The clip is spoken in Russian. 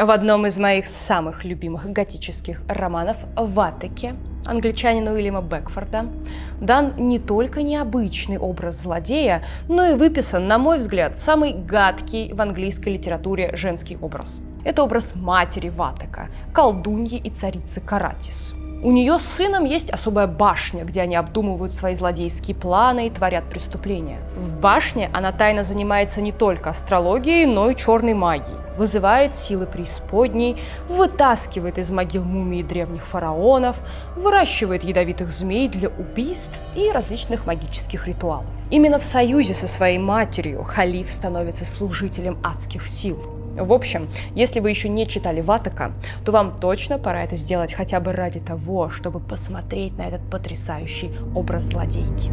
В одном из моих самых любимых готических романов «Ватеке» англичанина Уильяма Бекфорда дан не только необычный образ злодея, но и выписан, на мой взгляд, самый гадкий в английской литературе женский образ. Это образ матери Ватека, колдуньи и царицы Каратис. У нее с сыном есть особая башня, где они обдумывают свои злодейские планы и творят преступления. В башне она тайно занимается не только астрологией, но и черной магией. Вызывает силы преисподней, вытаскивает из могил мумии древних фараонов, выращивает ядовитых змей для убийств и различных магических ритуалов. Именно в союзе со своей матерью Халиф становится служителем адских сил. В общем, если вы еще не читали Ватака, то вам точно пора это сделать хотя бы ради того, чтобы посмотреть на этот потрясающий образ злодейки.